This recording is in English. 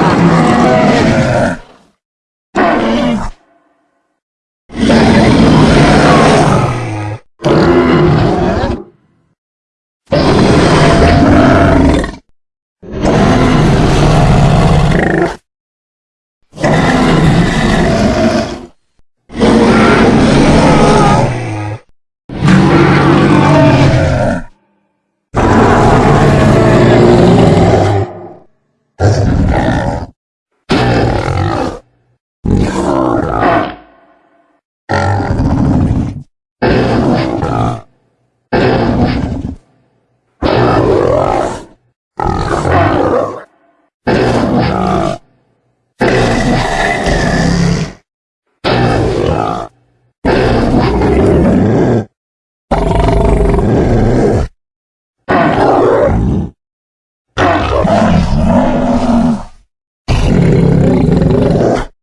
Yeah.